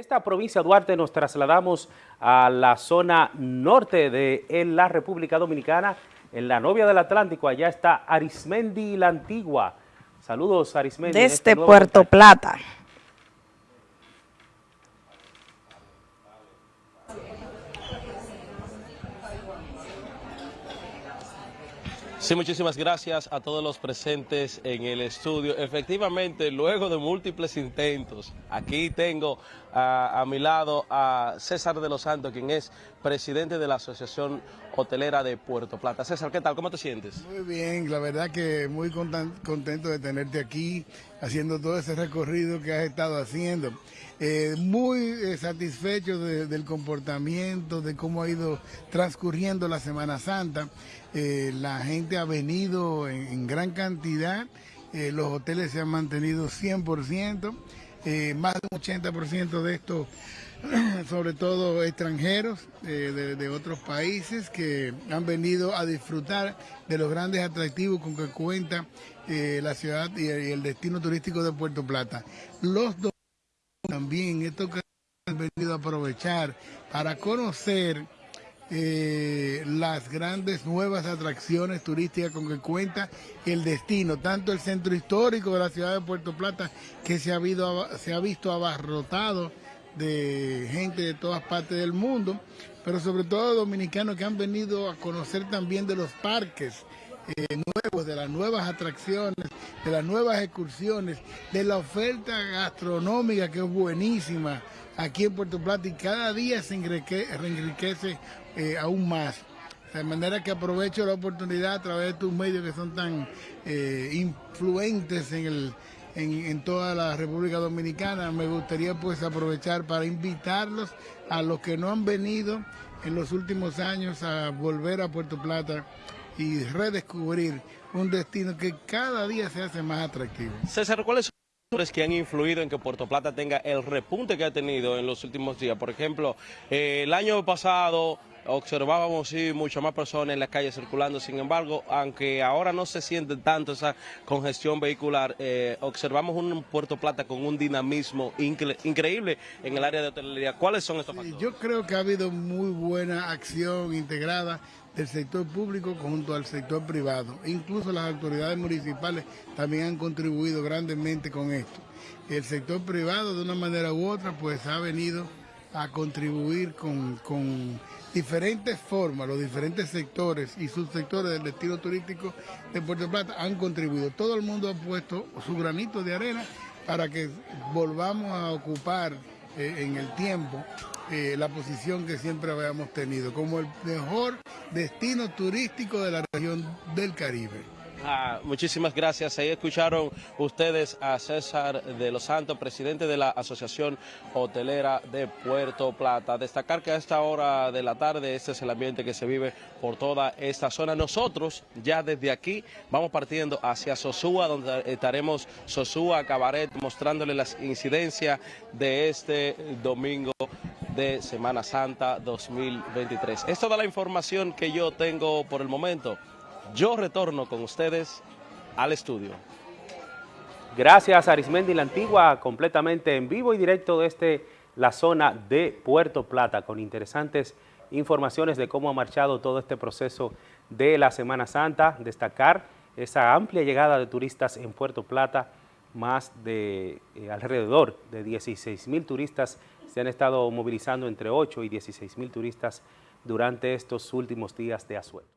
esta provincia de Duarte nos trasladamos a la zona norte de la República Dominicana, en la novia del Atlántico, allá está Arismendi la Antigua. Saludos Arismendi. Desde este Puerto Plata. Sí, muchísimas gracias a todos los presentes en el estudio. Efectivamente, luego de múltiples intentos, aquí tengo a, mi lado a César de los Santos, quien es presidente de la Asociación Hotelera de Puerto Plata. César, ¿qué tal? ¿Cómo te sientes? Muy bien, la verdad que muy contento de tenerte aquí, haciendo todo ese recorrido que has estado haciendo. Eh, muy eh, satisfecho del comportamiento, de cómo ha ido transcurriendo la Semana Santa. Eh, la gente ha venido en, gran cantidad, los hoteles se han mantenido 100%, más de un 80% de estos, sobre todo extranjeros de, otros países que han venido a disfrutar de los grandes atractivos con que cuenta la ciudad y, el destino turístico de Puerto Plata. Los también esto que han venido a aprovechar para conocer eh, las grandes nuevas atracciones turísticas con que cuenta el destino, tanto el centro histórico de la ciudad de Puerto Plata, que se ha, se ha visto abarrotado de gente de todas partes del mundo, pero sobre todo dominicanos que han venido a conocer también de los parques eh, nuevos, de las nuevas atracciones, de las nuevas excursiones, de la oferta gastronómica que es buenísima aquí en Puerto Plata y cada día se enriquece, eh, aún más. De manera que aprovecho la oportunidad a través de tus medios que son tan eh, influentes en, el, en, en, toda la República Dominicana. Me gustaría pues aprovechar para invitarlos a los que no han venido en los últimos años a volver a Puerto Plata y redescubrir un destino que cada día se hace más atractivo. César, ¿cuáles son factores que han influido en que Puerto Plata tenga el repunte que ha tenido en los últimos días? Por ejemplo, eh, el año pasado observábamos sí muchas más personas en las calles circulando, sin embargo, aunque ahora no se siente tanto esa congestión vehicular, eh, observamos un Puerto Plata con un dinamismo increíble en el área de hotelería. ¿Cuáles son estos factores? Yo creo que ha habido muy buena acción integrada del sector público junto al sector privado. Incluso las autoridades municipales también han contribuido grandemente con esto. El sector privado de una manera u otra pues ha venido a contribuir con, con diferentes formas, los diferentes sectores y subsectores del destino turístico de Puerto Plata han contribuido. Todo el mundo ha puesto su granito de arena para que volvamos a ocupar eh, en el tiempo eh, la posición que siempre habíamos tenido como el mejor destino turístico de la región del Caribe. Ah, muchísimas gracias. Ahí escucharon ustedes a César de los Santos, presidente de la Asociación Hotelera de Puerto Plata. Destacar que a esta hora de la tarde este es el ambiente que se vive por toda esta zona. Nosotros ya desde aquí vamos partiendo hacia Sosúa, donde estaremos Sosúa, Cabaret, mostrándole las incidencias de este domingo de Semana Santa 2023. Es toda la información que yo tengo por el momento. Yo retorno con ustedes al estudio. Gracias Arismendi La Antigua, completamente en vivo y directo desde la zona de Puerto Plata, con interesantes informaciones de cómo ha marchado todo este proceso de la Semana Santa. Destacar esa amplia llegada de turistas en Puerto Plata, más de eh, alrededor de 16 mil turistas se han estado movilizando entre 8 y 16 mil turistas durante estos últimos días de asueto.